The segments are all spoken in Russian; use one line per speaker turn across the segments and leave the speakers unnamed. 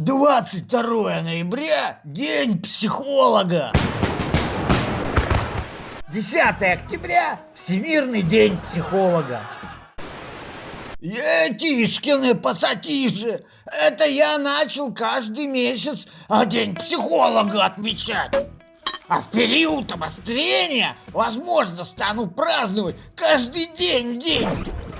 22 ноября – День психолога. 10 октября – Всемирный день психолога. Етишкины пассатижи, это я начал каждый месяц а день психолога отмечать. А в период обострения, возможно, стану праздновать каждый день день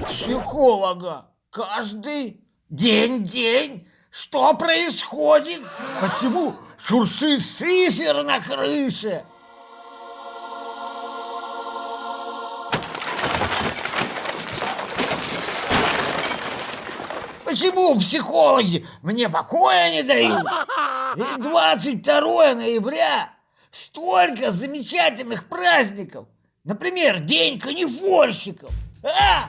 психолога. Каждый день день. Что происходит? Почему шуршит шифер на крыше? Почему психологи мне покоя не дают? Ведь 22 ноября столько замечательных праздников. Например, День канифольщиков. А?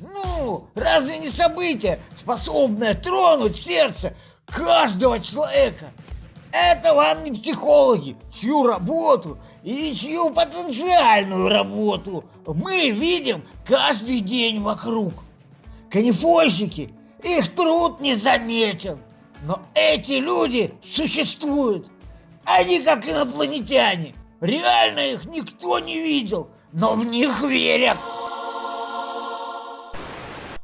Ну, разве не событие, способное тронуть сердце каждого человека? Это вам не психологи, чью работу или чью потенциальную работу мы видим каждый день вокруг. Канифольщики их труд не заметен. Но эти люди существуют. Они как инопланетяне. Реально их никто не видел, но в них верят.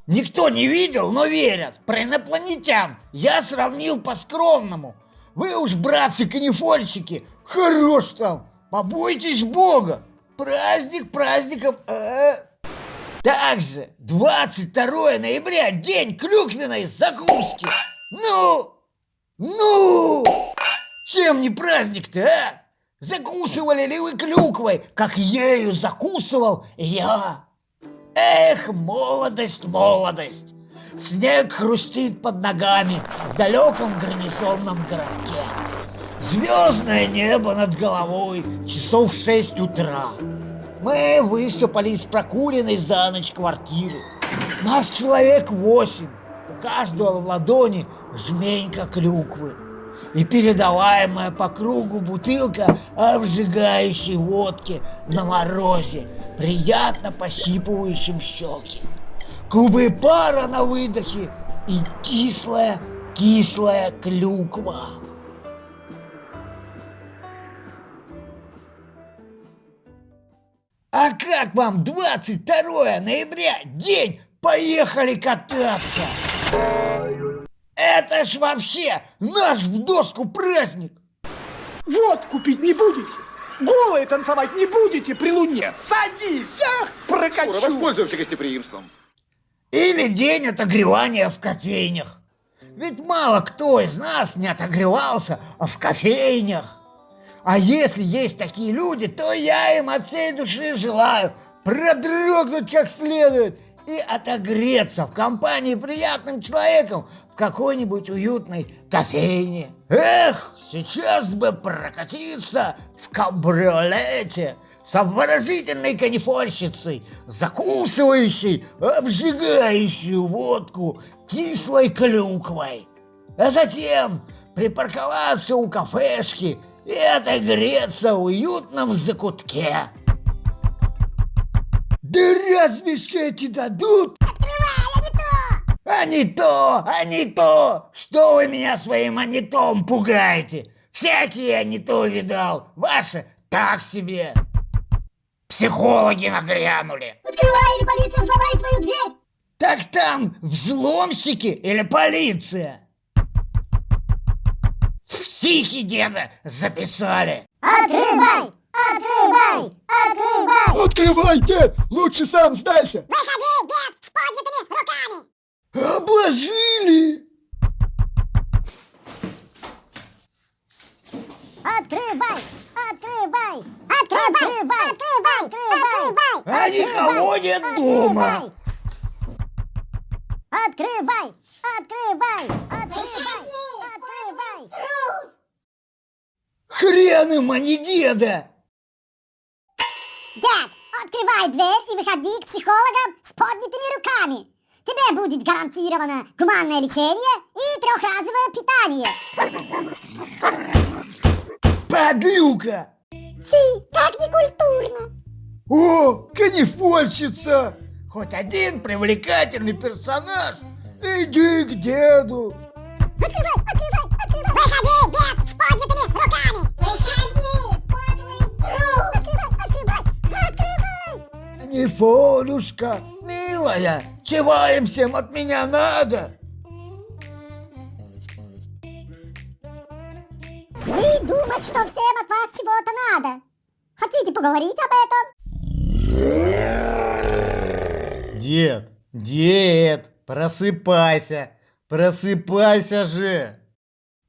Никто не видел, но верят. Про инопланетян я сравнил по-скромному. Вы уж, братцы-канифольщики, хорош там. Побойтесь Бога. Праздник праздником. А -а -а. Также 22 ноября день клюквенной закуски. Ну, ну, чем не праздник-то, а? Закусывали ли вы клюквой, как ею закусывал я? Эх, молодость, молодость! Снег хрустит под ногами в далеком гарнизонном городке. Звездное небо над головой, часов в шесть утра. Мы высыпали из прокуренной за ночь квартиры. Нас человек восемь. У каждого в ладони жменька клюквы. И передаваемая по кругу бутылка обжигающей водки на морозе, приятно пощипывающим щеки. Клубы пара на выдохе и кислая, кислая клюква. А как вам 22 ноября, день поехали кататься? Это ж вообще наш в доску праздник.
Вот купить не будете? Голые танцевать не будете при луне? Садись, ах, прокачу.
Скоро воспользуемся гостеприимством.
Или день отогревания в кофейнях. Ведь мало кто из нас не отогревался в кофейнях. А если есть такие люди, то я им от всей души желаю продрогнуть как следует и отогреться в компании приятным человеком в какой-нибудь уютной кофейне. Эх, сейчас бы прокатиться в кабриолете с обворожительной канифольщицей, закусывающей, обжигающую водку кислой клюквой. А затем припарковаться у кафешки – и отогреться в уютном закутке. Да разве эти дадут?
Открывай, а не то!
А не то, а не то! Что вы меня своим анитом пугаете? Всякие а не то видал. Ваши так себе. Психологи нагрянули.
Открывай, или полиция взломает твою дверь!
Так там взломщики или полиция? Стихи деда записали.
Открывай! Открывай! Открывай,
дед! Лучше сам сдайся!
Выходи, дед, с поднятыми руками!
Обложили!
Открывай! Открывай! Открывай! Открывай! Открывай!
А никого нет дома!
Открывай! Открывай! Открывай! Открывай!
Хрен им, а не деда!
Дед, открывай дверь и выходи к психологам с поднятыми руками. Тебе будет гарантировано гуманное лечение и трехразовое питание.
Подлюка!
Фи, как некультурно.
О, канифольщица! Хоть один привлекательный персонаж! Иди к деду!
Открывай, открывай, открывай! руками.
Нифонюшка, милая, чего им всем от меня надо?
Вы думаете, что всем от вас чего-то надо? Хотите поговорить об этом?
Дед, дед, просыпайся, просыпайся же.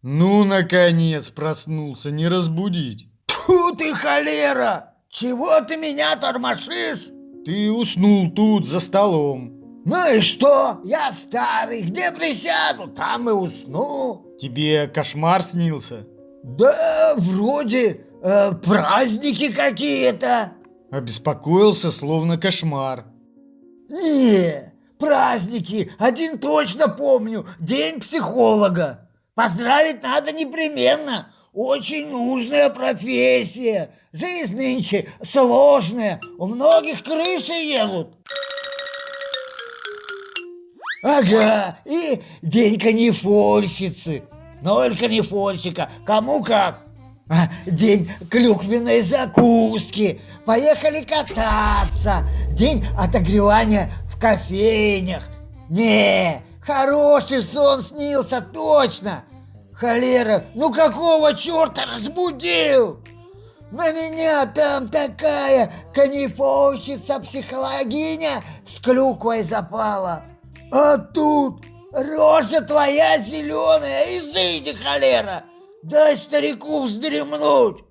Ну, наконец, проснулся, не разбудить.
Фу ты холера! Чего ты меня тормошишь?
Ты уснул тут, за столом.
Ну и что? Я старый, где присяду, там и усну.
Тебе кошмар снился?
Да, вроде э, праздники какие-то.
Обеспокоился, словно кошмар.
Не, праздники, один точно помню, день психолога. Поздравить надо непременно, очень нужная профессия. Жизнь нынче сложная, у многих крыши едут. Ага, и день канифольщицы. Ноль канифольщика, кому как. А, День клюквенной закуски. Поехали кататься. День отогревания в кофейнях. Не, хороший сон снился, точно. Холера, ну какого черта разбудил? На меня там такая канифольщица-психологиня с клюквой запала. А тут рожа твоя зеленая, изыди, холера. Дай старику вздремнуть.